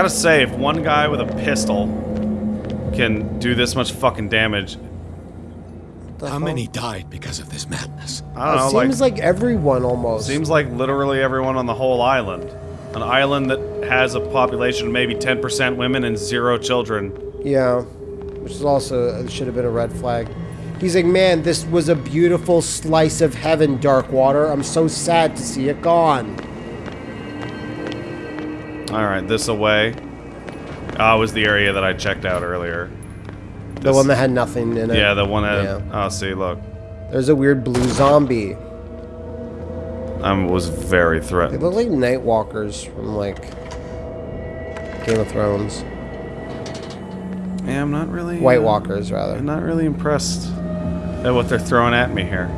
gotta say, if one guy with a pistol can do this much fucking damage, How many died because of this madness? I don't it like, seems like, everyone almost. seems like literally everyone on the whole island. An island that has a population of maybe 10% women and zero children. Yeah, which is also uh, should have been a red flag. He's like, man, this was a beautiful slice of heaven, Darkwater. I'm so sad to see it gone. Alright, this away. Ah, was the area that I checked out earlier. The one that had nothing in it. Yeah, the one that. Yeah. Oh, see, look. There's a weird blue zombie. I was very threatened. They look like night walkers from like Game of Thrones. Yeah, I'm not really. White uh, walkers, rather. I'm not really impressed at what they're throwing at me here.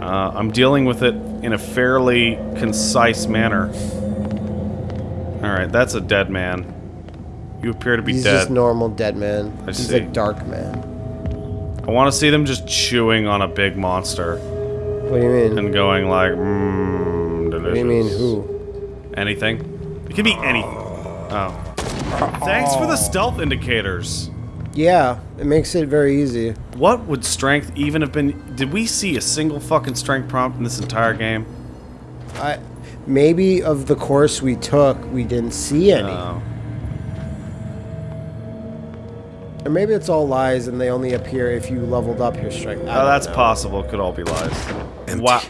Uh, I'm dealing with it in a fairly concise manner. Alright, that's a dead man. You appear to be He's dead. just normal dead man. I He's see. a dark man. I want to see them just chewing on a big monster What do you mean? and going like, mmm, delicious. What do you mean who? Anything? It can be anything. Oh. Thanks for the stealth indicators. Yeah, it makes it very easy. What would strength even have been? Did we see a single fucking strength prompt in this entire game? I maybe of the course we took, we didn't see any. No. Or maybe it's all lies and they only appear if you leveled up your strength. Oh, I Oh, that's know. possible. Could all be lies. Empty. Wow.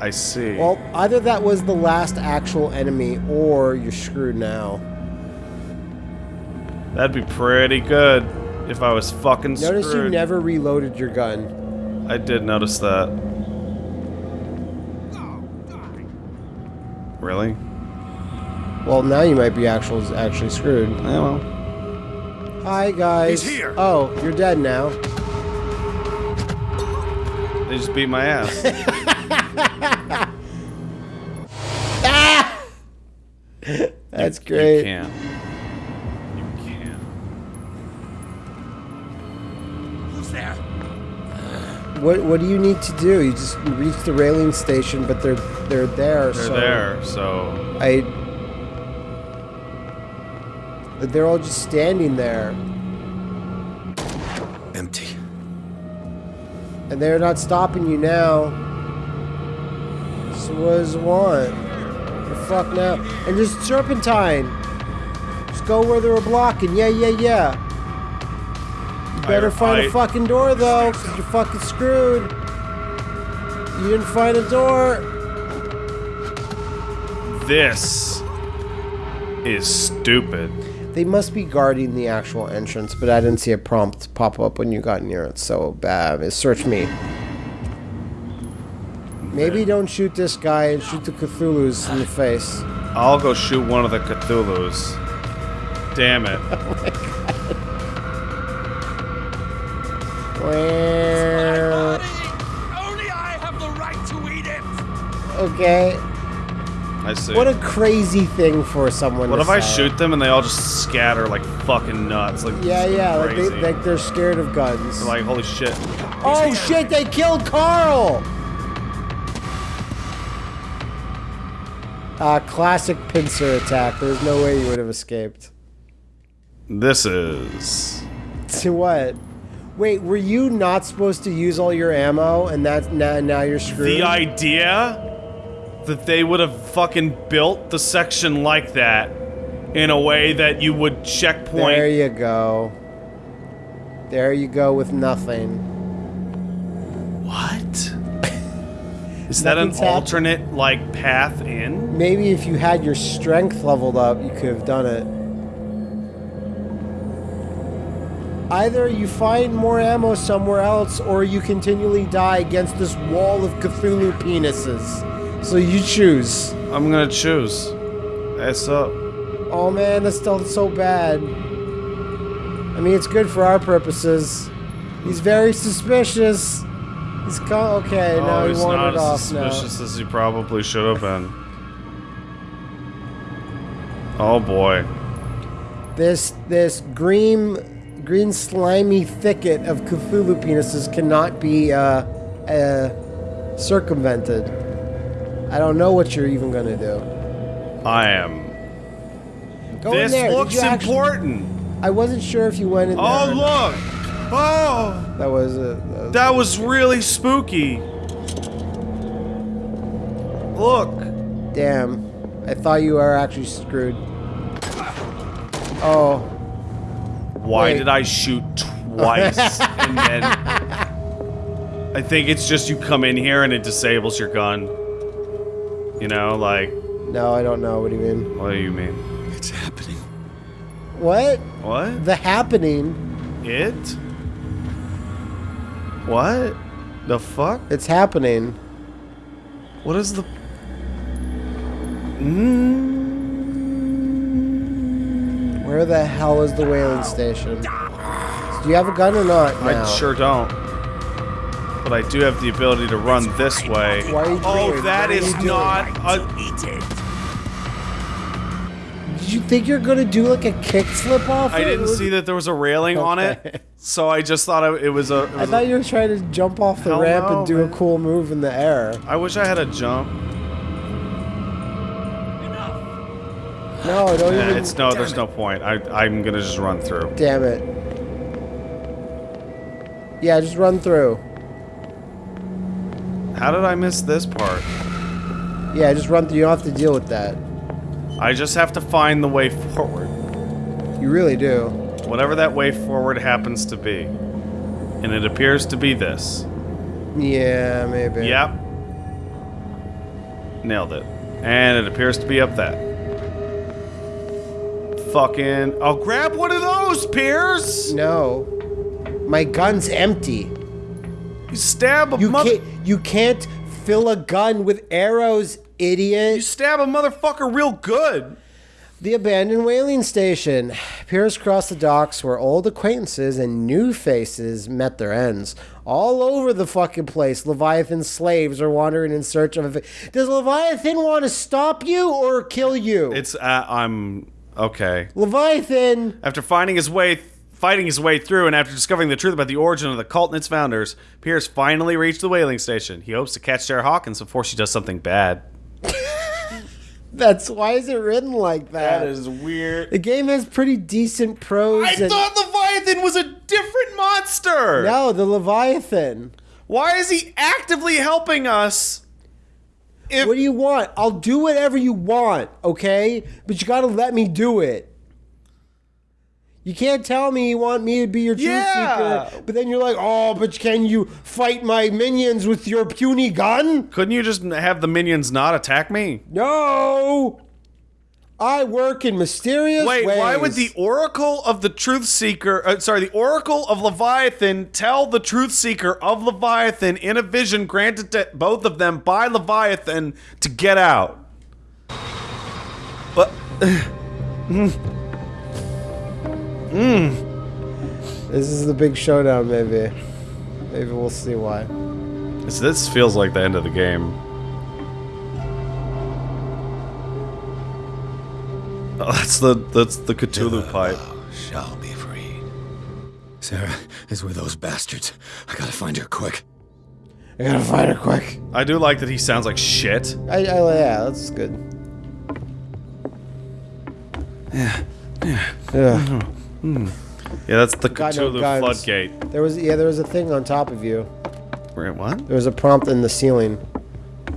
I see. Well, either that was the last actual enemy or you're screwed now. That'd be pretty good if I was fucking Notice you never reloaded your gun. I did notice that. Really? Well, now you might be actual, actually screwed. Yeah, well. Hi, guys. He's here. Oh, you're dead now. They just beat my ass. Ah! That's You great. can't. You What What do you need to do? You just reach the whaling station, but they're they're there. They're so there, so I. They're all just standing there, Empty. and they're not stopping you now. So what does it want? The fuck now? And just serpentine. Just go where they were blocking. Yeah, yeah, yeah. Better find I- a fucking door though, cause you're fucking screwed. You didn't find a door. this is stupid. They must be guarding the actual entrance, but I didn't see a prompt pop up when you got near it, so bad. It search me. Maybe don't shoot this guy and shoot the Cthulhu's in the face. I'll go shoot one of the Cthulhu's. Damn it. Oh Okay. I see. What a crazy thing for someone What to if I shoot them and they all just scatter like fucking nuts? Like Yeah, this is yeah, like, they, like they're scared of guns. They're like holy shit. oh shit, they killed Carl! Uh, classic pincer attack. There's no way you would have escaped. This is To what? Wait, were you not supposed to use all your ammo and that now, now you're screwed? the idea that they would have fucking built the section like that in a way that you would checkpoint. There you go. There you go with nothing. What? Is that an happened. alternate like path in? Maybe if you had your strength leveled up, you could have done it. Either you find more ammo somewhere else, or you continually die against this wall of Cthulhu penises. So you choose. I'm gonna choose. S up. Oh man, that's still so bad. I mean, it's good for our purposes. He's very suspicious. He's co- okay. now oh, he he's not as off now. suspicious as he probably should have been. Oh boy. This this green green slimy thicket of Cthulhu penises cannot be uh, uh, circumvented. I don't know what you're even gonna do. I am. Go this in there. Did looks actually- important. I wasn't sure if you went in oh, there. Oh look! Oh, That was a. That was that was really spooky. Look. Damn. I thought you were actually screwed. Oh. Why Wait. did I shoot twice and then? I think it's just you come in here and it disables your gun. You know, like No, I don't know. What do you mean? what do you mean? It's happening. What? What? The happening. It? What? The fuck? It's happening. What is the? Mm, Where the hell is the whaling station? Do you have a gun or not? I sure don't. But I do have the ability to run this way. Why oh, doing- that what are is you doing? not a. Did you think you're gonna do like a kick slip off? I didn't Was- see that there was a railing on it, so I just thought it was a. It I thought a- you were trying to jump off the Hell ramp no, and do man. a cool move in the air. I wish I had a jump. No, don't Yeah, even. it's no. There's no point. I I'm gonna just run through. Damn it. Yeah, just run through. How did I miss this part? Yeah, just run through. You don't have to deal with that. I just have to find the way forward. You really do. Whatever that way forward happens to be. And it appears to be this. Yeah, maybe. Yep. Nailed it. And it appears to be up that. Fucking. I'll grab one of those, Pierce! No. My gun's empty. You stab a You mother. can't. You can't fill a gun with arrows, idiot. You stab a motherfucker real good. The abandoned whaling station. Pierce crossed the docks where old acquaintances and new faces met their ends. All over the fucking place, Leviathan slaves are wandering in search of a. Does Leviathan want to stop you or kill you? It's. Uh, I'm. Okay. Leviathan! After finding his way, fighting his way through, and after discovering the truth about the origin of the cult and its founders, Pierce finally reached the whaling station. He hopes to catch Sarah Hawkins before she does something bad. That's why is it written like that? That is weird. the game has pretty decent prose. I and- thought Leviathan was a different monster. No, the Leviathan. Why is he actively helping us? If What do you want? I'll do whatever you want, okay? But you gotta let me do it. You can't tell me you want me to be your truth Yeah. seeker, but then you're like, oh, but can you fight my minions with your puny gun? couldn't you just have the minions not attack me? No! I work in mysterious Wait, ways. why would the Oracle of the Truth Seeker, uh, sorry, the Oracle of Leviathan tell the Truth Seeker of Leviathan in a vision granted to both of them by Leviathan to get out? But Mm. This is the big showdown, maybe. Maybe we'll see why. this, this feels like the end of the game. Oh, that's the that's the Cthulhu pipe. Shall be freed. Sarah is with those bastards. I gotta find her quick. I gotta find her quick. I do like that he sounds like shit. I, I, yeah, that's good. Yeah. Yeah. Yeah, mm-hmm. That's the Got no Cthulhu guns. floodgate. There was yeah, there was a thing on top of you. Wait, what? There was a prompt in the ceiling.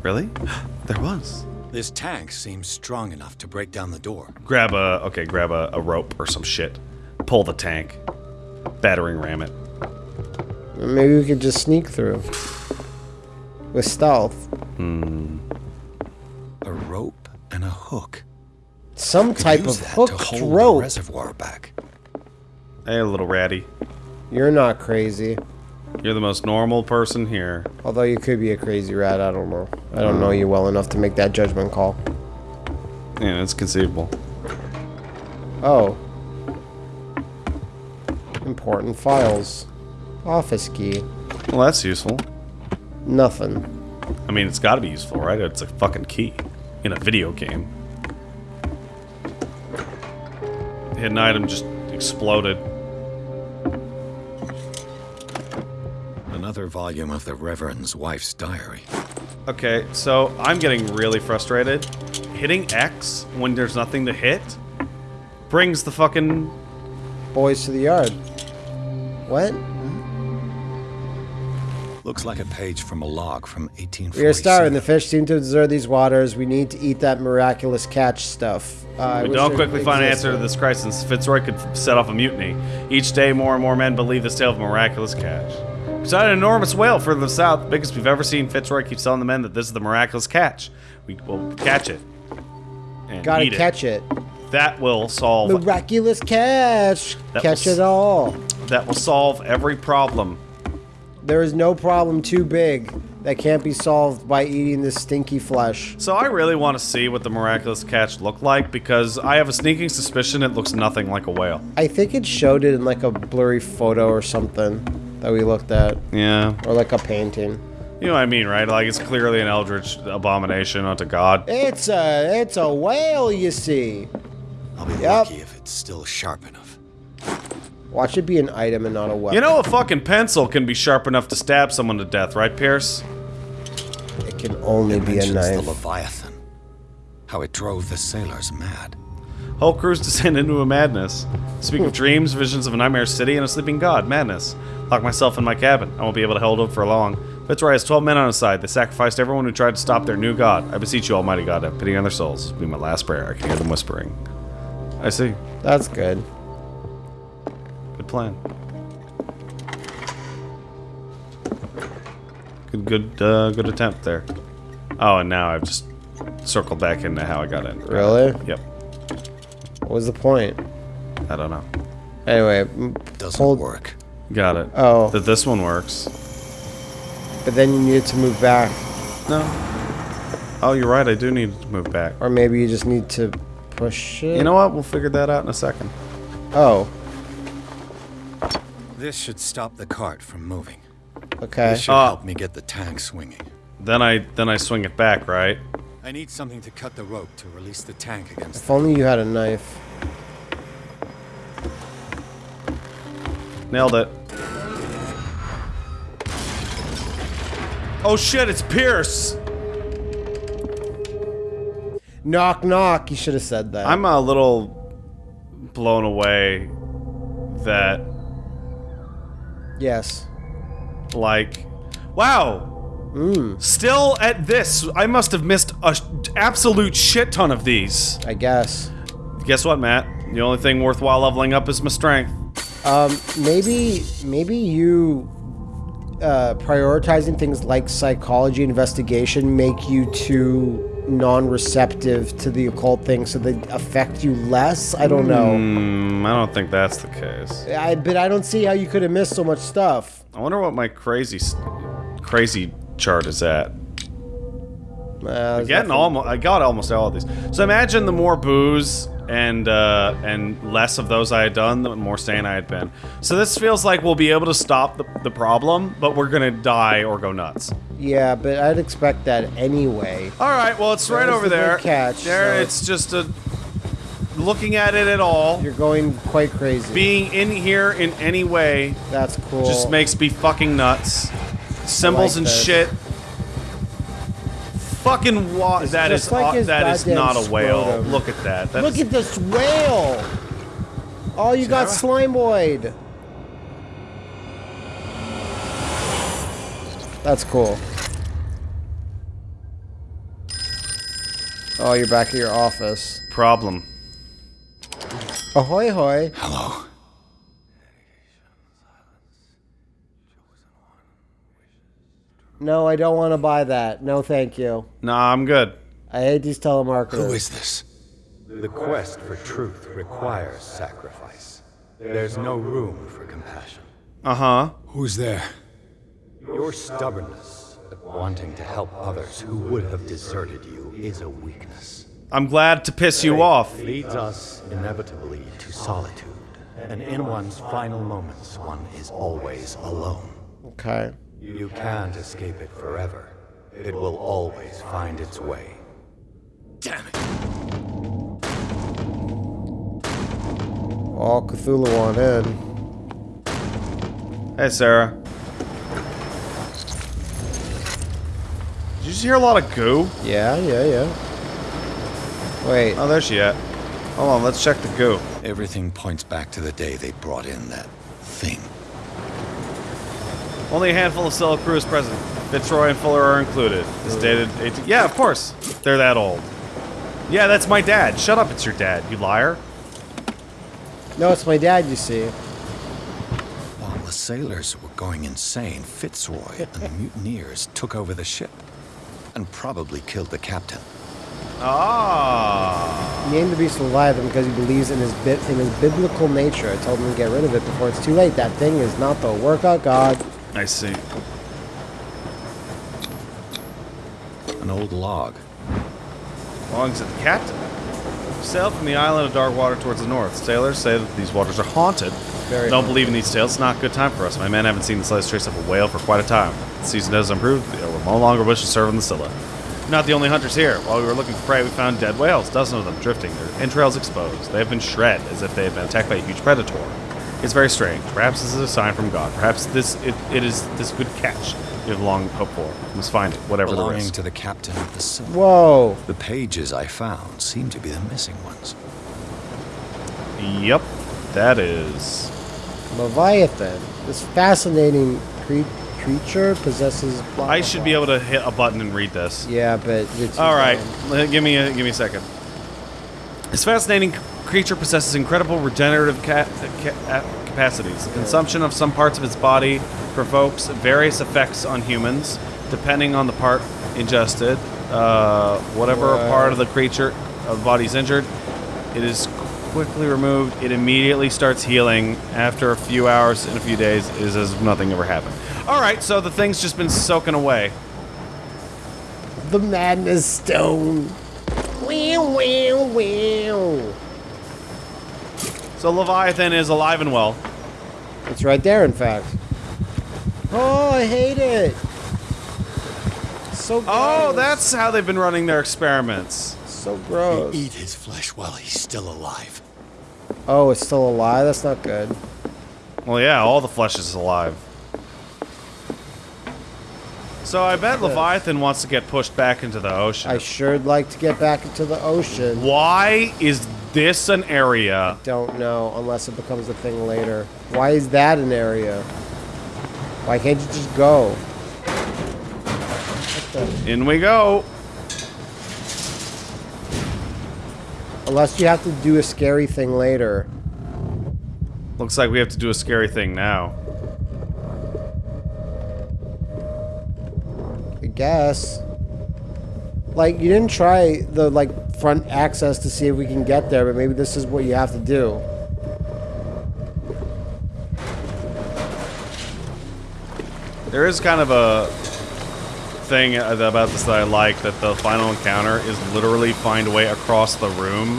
Really? There was. This tank seems strong enough to break down the door. Grab a okay, grab a, a rope or some shit. Pull the tank. Battering ram it. Maybe we could just sneak through. With stealth. Hmm. A rope and a hook. Some type use of that hooked to hold the rope. reservoir back. Hey, little ratty. You're not crazy. You're the most normal person here. Although you could be a crazy rat, I don't know. I don't know uh. you well enough to make that judgment call. Yeah, it's conceivable. Oh. Important files. Office key. Well, that's useful. Nothing. I mean, it's got to be useful, right? It's a fucking key in a video game. The hidden item just exploded. Another volume of the Reverend's wife's diary. Okay, so I'm getting really frustrated. hitting X when there's nothing to hit brings the fucking Boys to the yard. What? Looks like a page from a log from 1847. We are starving. The fish seem to deserve these waters. We need to eat that miraculous catch stuff. Uh, I We don't quickly find an answer to this crisis. Fitzroy could set off a mutiny. Each day, more and more men believe this tale of miraculous catch. Beside an enormous whale further south, the biggest we've ever seen, Fitzroy keeps telling the men that this is the miraculous catch. We will catch it. And Gotta catch it. it. That will solve. Miraculous catch. That catch was- it all. That will solve every problem. There is no problem too big that can't be solved by eating this stinky flesh. So I really want to see what the miraculous catch looked like because I have a sneaking suspicion it looks nothing like a whale. I think it showed it in like a blurry photo or something that we looked at, Yeah. or like a painting. You know what I mean, right? Like it's clearly an eldritch abomination unto God. It's a it's a whale, you see. I'll be Yep. lucky if it's still sharp enough. Watch it be an item and not a weapon. You know, a fucking pencil can be sharp enough to stab someone to death, right, Pierce? it can only be a Mentions the. Leviathan. How it drove the sailors mad. Whole crews descend into a madness. Speak of dreams, visions of a nightmare city, and a sleeping god. Madness. Lock myself in my cabin. I won't be able to hold up for long. Fitzroy has 12 men on his side. They sacrificed everyone who tried to stop their new god. I beseech you, Almighty God, have pity on their souls. Be my last prayer. I can hear them whispering. I see. That's good. Good plan. Good, good, uh, good attempt there. Oh, and now I've just circled back into how I got in. Really? Yep. What was the point? I don't know. Anyway, Doesn't hold. work. Got it. Oh, That this one works. but then you needed to move back, No. Oh, you're right. I do need to move back. or maybe you just need to push it. You know what? We'll figure that out in a second. Oh, This should stop the cart from moving. okay. This should Ah. help me get the tank swinging. Then I then I swing it back, right? I need something to cut the rope to release the tank against If only you had a knife. Nailed it. Oh shit! It's Pierce. Knock knock. You should have said that. I'm a little blown away that yes. like wow Mm, still at this i must have missed a sh- absolute shit ton of these I guess. guess what matt the only thing worthwhile leveling up is my strength Um, maybe maybe you uh, prioritizing things like psychology investigation make you too non-receptive to the occult things, so they affect you less. I don't know. Hmm, i don't think that's the case I, but I don't see how you could have missed so much stuff. i wonder what my crazy crazy chart is at Uh, getting almost i got almost all of these so imagine the more booze and uh and less of those i had done the more sane i had been so this feels like we'll be able to stop the, the problem but we're gonna die or go nuts Yeah, but I'd expect that anyway. All right, well, it's right over the there. catch, there, so- it's just a looking at it at all. You're going quite crazy. Being in here in any way That's cool. just makes me fucking nuts. Symbols like and this. shit. Fucking wa- It's that is just like au- his that is not a whale. scrotum. Look at that. That Look is- at this whale! Oh, you got slime boyd. That's cool. Oh, you're back at your office. problem. Ahoy hoy. Hello. No, I don't want to buy that. No, thank you. Nah, I'm good. I hate these telemarketers. Who is this? The quest for truth requires sacrifice. There's no room for compassion. Uh huh. Who's there? Your stubbornness, at wanting to help others who would have deserted you, is a weakness. I'm glad to piss you Fate off. leads us inevitably to solitude. And in one's final moments, one is always alone. Okay. You can't escape it forever. It will always find its way. Damn it. All Cthulhu on in. Hey, Sarah. Did you just hear a lot of goo? Yeah, yeah, yeah. Wait. Oh, there she at. Hold on, let's check the goo. Everything points back to the day they brought in that thing. Only a handful of Scylla crew is present. Fitzroy and Fuller are included. It's dated 18. Yeah, of course. They're that old. Yeah, that's my dad. Shut up, it's your dad, you liar. No, it's my dad, you see. While the sailors were going insane, Fitzroy and the mutineers took over the ship and probably killed the captain. Ah. He named the beast Leviathan because he believes in his bit in his biblical nature. I told him to get rid of it before it's too late. That thing is not the work of God. I see. An old log. Belongs to the captain. Sail from the island of Darkwater towards the north. Sailors say that these waters are haunted. Very Don't haunted. believe in these tales. It's not a good time for us. My men haven't seen the slightest trace of a whale for quite a time. The season has improved. They will no longer wish to serve on the Scylla. Not the only hunters here. While we were looking for prey, we found dead whales, dozens of them drifting, their entrails exposed. They have been shred, as if they had been attacked by a huge predator. It's very strange. Perhaps this is a sign from God. Perhaps this it, it is this good catch you have long hoped for. We must find it, whatever the belonging risk. to the captain of the Scylla. Whoa. The pages I found seem to be the missing ones. Yep, that is. Leviathan. This fascinating cre- creature possesses. blah, I blah, should blah. be able to hit a button and read this. Yeah, but you're too All right, dumb. l- give me a give me a second. This fascinating c- creature possesses incredible regenerative ca- ca- uh, capacities. The consumption of some parts of its body provokes various effects on humans, depending on the part ingested. Uh, whatever Wow. part of the creature of the body is injured, it is quickly removed. It immediately starts healing. After a few hours and a few days, it is as if nothing ever happened. All right, so the thing's just been soaking away. The madness stone. Wow, wow, wow. So Leviathan is alive and well. It's right there, in fact. Oh, I hate it. So oh, gross. Oh, that's how they've been running their experiments. so gross. Eat his flesh while he's still alive. Oh, it's still alive. That's not good. Well, yeah, all the flesh is alive. So I bet Leviathan wants to get pushed back into the ocean. I sure'd like to get back into the ocean. Why is this an area? Don't know unless it becomes a thing later. Why is that an area? Why can't you just go? In we go. Unless you have to do a scary thing later. Looks like we have to do a scary thing now. I guess. Like you didn't try the like front access to see if we can get there, but maybe this is what you have to do. There is kind of a thing uh, about this that I like that the final encounter is literally find a way across the room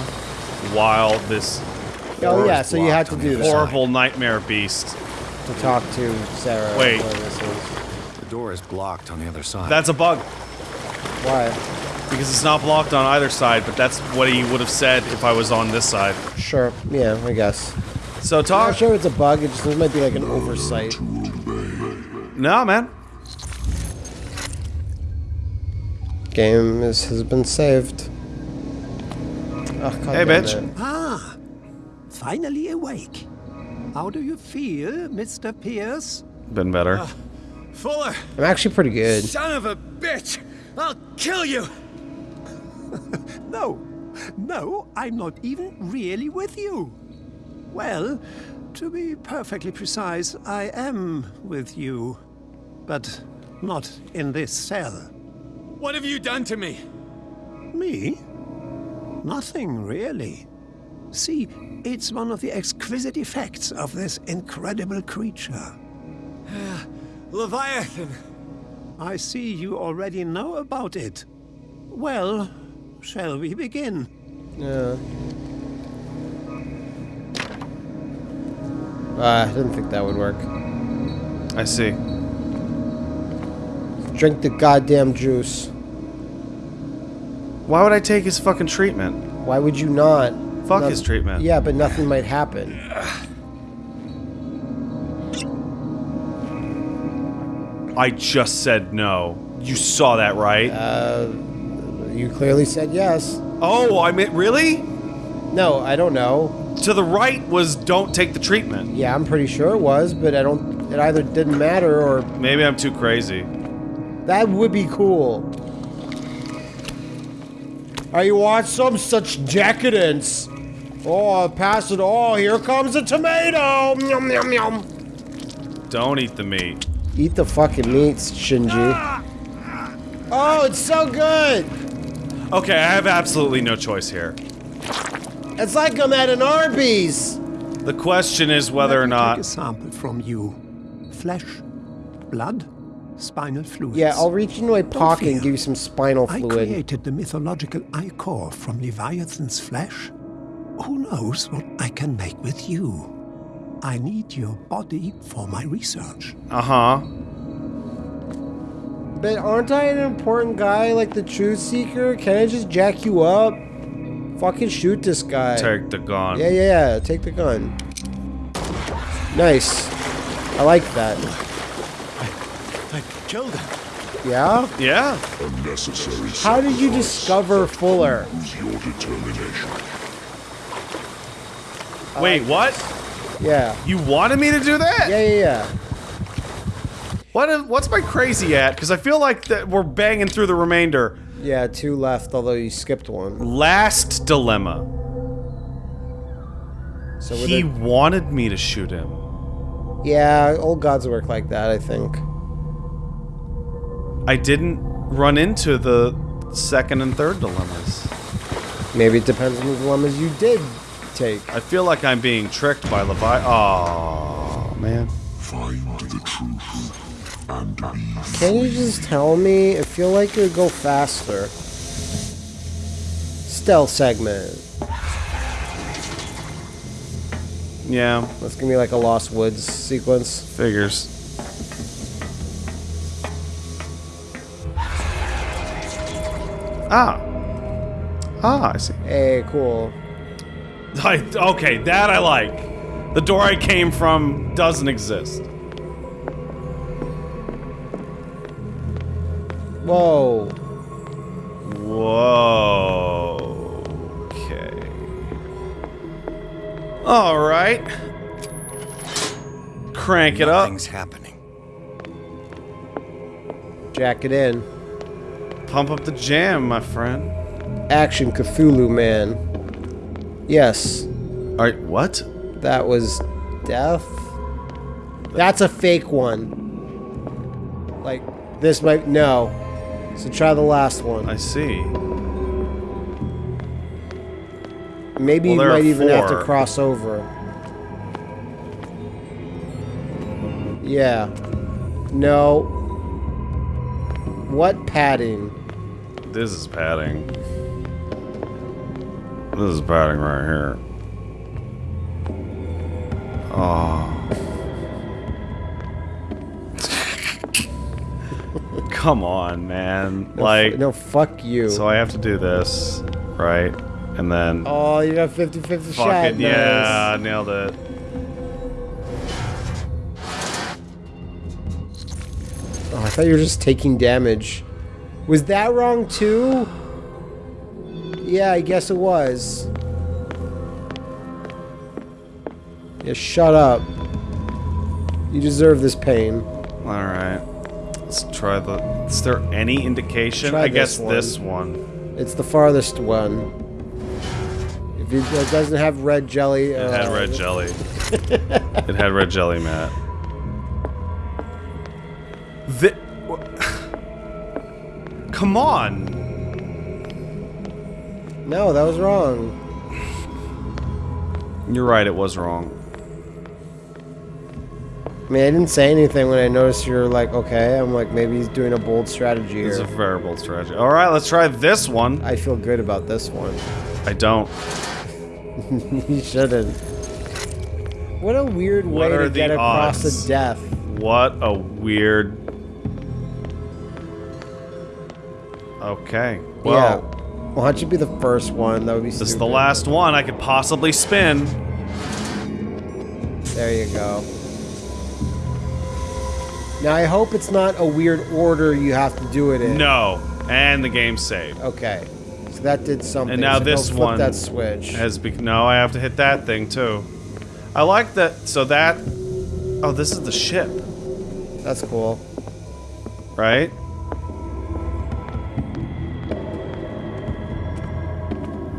while this Oh yeah, so you have to do other that horrible nightmare beast. to talk to Sarah. Wait. this is. The door is blocked on the other side. That's a bug. Why? Because it's not blocked on either side, but that's what he would have said if I was on this side. Sure. Yeah, I guess. So talk. I'm not sure it's a bug. It just it might be like an oversight. No, man. Game is, has been saved. Oh, God Hey, bitch. it. Ah, finally awake. How do you feel, Mr. Pierce? Been better. Fuller! I'm actually pretty good. Son of a bitch! I'll kill you! No, no, I'm not even really with you. Well, to be perfectly precise, I am with you. But not in this cell. What have you done to me? Me? Nothing, really. See, it's one of the exquisite effects of this incredible creature. Leviathan! I see you already know about it. Well, shall we begin? Yeah. Uh, I didn't think that would work. I see. Drink the goddamn juice. Why would I take his fucking treatment? Why would you not? Fuck Noth- his treatment. Yeah, but nothing might happen. I just said no. You saw that, right? Uh, you clearly said yes. Oh, I mean, really? No, I don't know. To the right was don't take the treatment. Yeah, I'm pretty sure it was, but I don't. It either didn't matter or Maybe I'm too crazy. that would be cool. Are you want some such decadence? Oh, pass it. all. here comes a tomato. Yum, yum, yum. Don't eat the meat. Eat the fucking meats, Shinji. Ah! Oh, it's so good. Okay, I have absolutely no choice here. It's like I'm at an Arby's. The question is whether Let or me not. Take a sample from you. Flesh, blood, spinal fluids. Yeah, I'll reach into my pocket and give you some spinal fluid. I created the mythological ichor from Leviathan's flesh. Who knows what I can make with you? I need your body for my research. Uh huh. But aren't I an important guy like the Truth Seeker? Can I just jack you up? Fucking shoot this guy. Take the gun. Yeah, yeah, yeah. Take the gun. Nice. I like that. I killed him. Yeah? Yeah. Unnecessary How did you discover Fuller? Your determination. Wait, uh, what? Yeah. You wanted me to do that? Yeah, yeah, yeah. What? What's my crazy at? Because I feel like that we're banging through the remainder. Yeah, two left, although you skipped one. Last dilemma. So He it, wanted me to shoot him. yeah, old gods work like that, I think. I didn't run into the second and third dilemmas. Maybe it depends on the dilemmas you did take. I feel like I'm being tricked by Levi. Oh man. Find the truth and be Can you just tell me? I feel like it would go faster. Stealth segment. Yeah, That's gonna be like a Lost Woods sequence. figures. Ah. Ah, I see. Hey, cool. I, okay, that I like. The door I came from doesn't exist. Whoa. Whoa. Okay. All right. Crank it up. Nothing's happening. Jack it in. Pump up the jam, my friend. Action Cthulhu Man. Yes, All right, what? that was death. That's a fake one. Like, this might. No. So try the last one. I see. Maybe Well, you might even have to cross over. Yeah. No. What padding? This is padding. This is padding right here. Oh. Come on, man. No, like, no, fuck you. so I have to do this, right? And then, oh, you got 50 50 shot. fuck it, Nice. yeah, nailed it. Oh, I thought you were just taking damage. Was that wrong too? Yeah, I guess it was. Yeah, shut up. You deserve this pain. All right. Let's try the. Is there any indication? Try I guess this one. this one. It's the farthest one. If it, it doesn't have red jelly, It had uh, red jelly. it had red jelly, Matt. The. Come on. No, that was wrong. You're right. It was wrong. I mean, I didn't say anything when I noticed you're like, okay. I'm like, maybe he's doing a bold strategy It's a very bold strategy. All right, let's try this one. I feel good about this one. I don't. you shouldn't. What a weird What way to get across odds? a death. What a weird. Okay. Well, yeah. Why don't you be the first one? That would be this is the last one I could possibly spin. There you go. Now I hope it's not a weird order you have to do it in. No. And the game saved. Okay. So That did something. And now so this one that switch. Has be- no, I have to hit that thing too. I like that. So that. Oh, this is the ship, That's cool. right?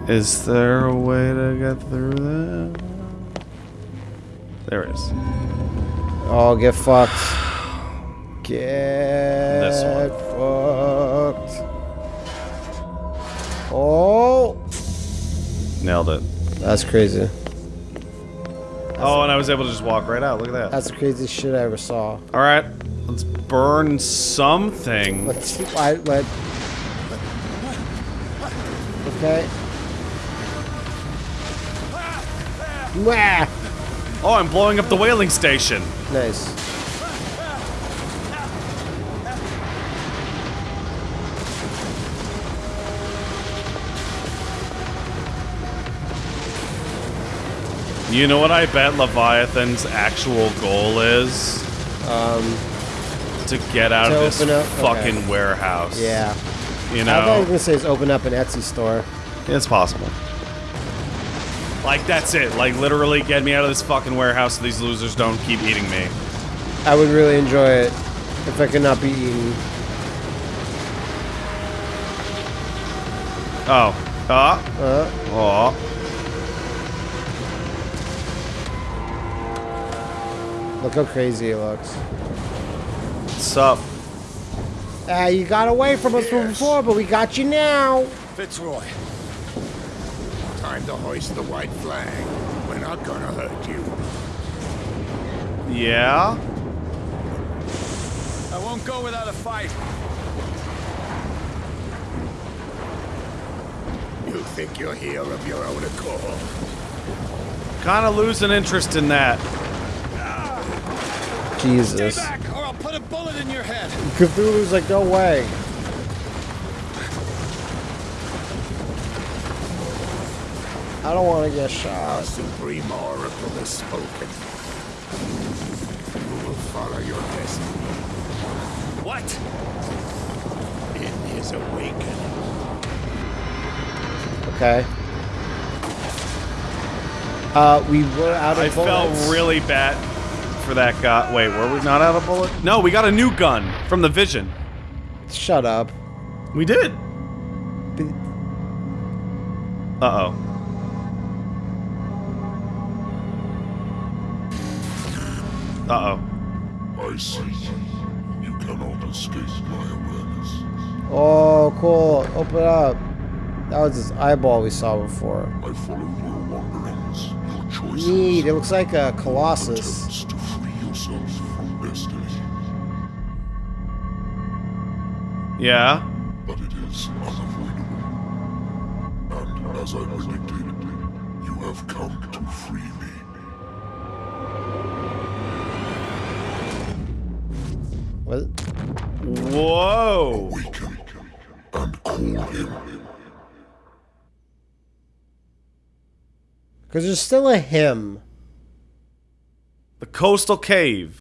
Is there a way to get through that? There is. Oh, get fucked. Get This one. fucked. Oh, Nailed it. that's crazy. Oh, and I was able to just walk right out. Look at that. That's the craziest shit I ever saw. All right, let's burn something. Let's. I let. Okay. Wah! Oh, I'm blowing up the whaling station. Nice. You know what I bet Leviathan's actual goal is? Um. To get out To of this up- fucking okay. warehouse. Yeah. You know. I thought you were gonna say is open up an Etsy store. it's possible. Like that's it. Like literally, get me out of this fucking warehouse so these losers don't keep eating me. I would really enjoy it if I could not be eaten. Oh, ah, Uh, oh. Look how crazy it looks. What's up? Ah, you got away from us from before, but we got you now. Fitzroy. Time to hoist the white flag. We're not gonna hurt you. Yeah. I won't go without a fight. You think you're here of your own accord? Kind of losing interest in that. Jesus. or I'll put a bullet in your head. Cthulhu's like, no way. I don't want to get Our shot. supreme oracle has spoken. You will follow your destiny. What? In his awakening. Okay. Uh, we were out of I bullets. felt really bad for that guy. Wait, were we not out of bullet? No, we got a new gun from the Vision. Shut up. We did. Uh oh. Uh oh. I see. You cannot escape my awareness. Oh, cool. Open up. That was his eyeball we saw before. I follow your wanderings, your choices. Neat. It looks like a colossus. Attempts yourself from destiny. Yeah. But it is unavoidable. And as I predicted, you have come to free me. What? Whoa. Awaken and call him. Because there's still a him. The coastal cave.